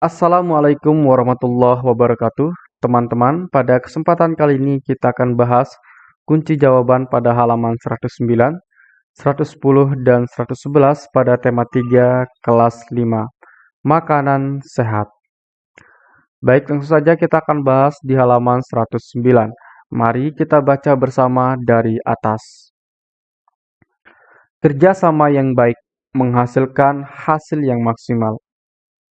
Assalamualaikum warahmatullahi wabarakatuh. Teman-teman, pada kesempatan kali ini kita akan bahas kunci jawaban pada halaman 109, 110, dan 111 pada tema 3 kelas 5, makanan sehat. Baik, langsung saja kita akan bahas di halaman 109. Mari kita baca bersama dari atas. Kerjasama yang baik menghasilkan hasil yang maksimal.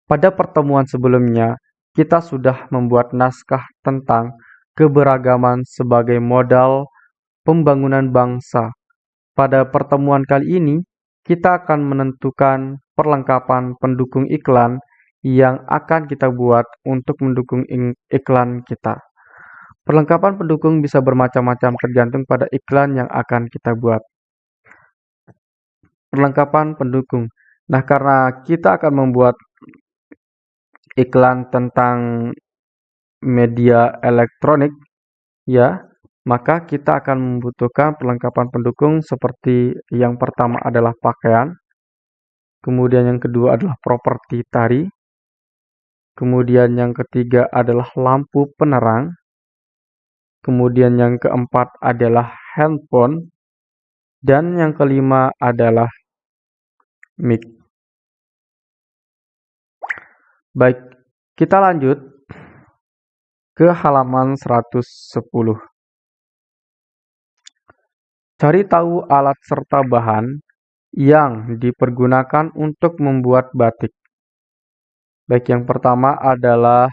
Pada pertemuan sebelumnya, kita sudah membuat naskah tentang keberagaman sebagai modal pembangunan bangsa. Pada pertemuan kali ini, kita akan menentukan perlengkapan pendukung iklan yang akan kita buat untuk mendukung iklan kita. Perlengkapan pendukung bisa bermacam-macam tergantung pada iklan yang akan kita buat perlengkapan pendukung. Nah, karena kita akan membuat iklan tentang media elektronik, ya, maka kita akan membutuhkan perlengkapan pendukung seperti yang pertama adalah pakaian, kemudian yang kedua adalah properti tari, kemudian yang ketiga adalah lampu penerang, kemudian yang keempat adalah handphone, dan yang kelima adalah mic. Baik, kita lanjut ke halaman 110. Cari tahu alat serta bahan yang dipergunakan untuk membuat batik. Baik, yang pertama adalah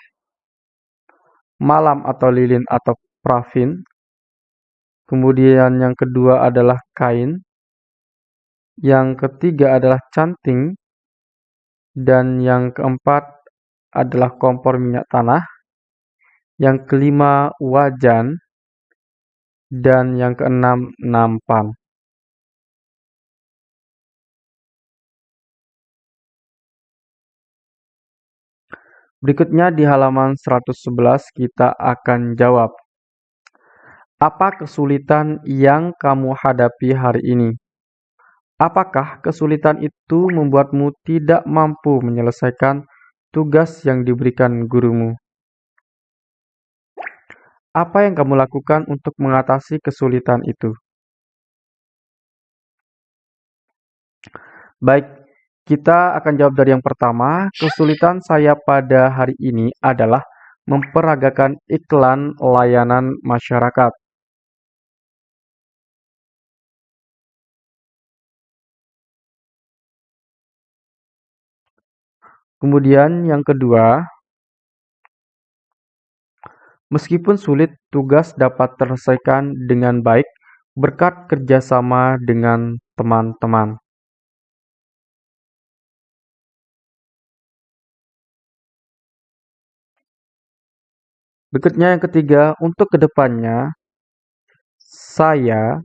malam atau lilin atau prafin. Kemudian yang kedua adalah kain. Yang ketiga adalah canting. Dan yang keempat adalah kompor minyak tanah. Yang kelima wajan. Dan yang keenam nampan. Berikutnya di halaman 111 kita akan jawab. Apa kesulitan yang kamu hadapi hari ini? Apakah kesulitan itu membuatmu tidak mampu menyelesaikan tugas yang diberikan gurumu? Apa yang kamu lakukan untuk mengatasi kesulitan itu? Baik, kita akan jawab dari yang pertama. Kesulitan saya pada hari ini adalah memperagakan iklan layanan masyarakat. Kemudian yang kedua, meskipun sulit, tugas dapat terselesaikan dengan baik berkat kerjasama dengan teman-teman. Berikutnya yang ketiga, untuk ke depannya, saya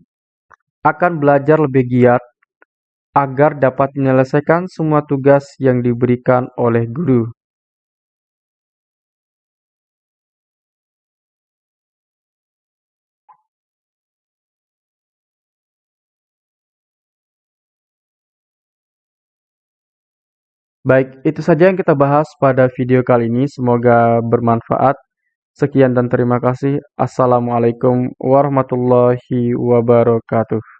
akan belajar lebih giat agar dapat menyelesaikan semua tugas yang diberikan oleh guru. Baik, itu saja yang kita bahas pada video kali ini. Semoga bermanfaat. Sekian dan terima kasih. Assalamualaikum warahmatullahi wabarakatuh.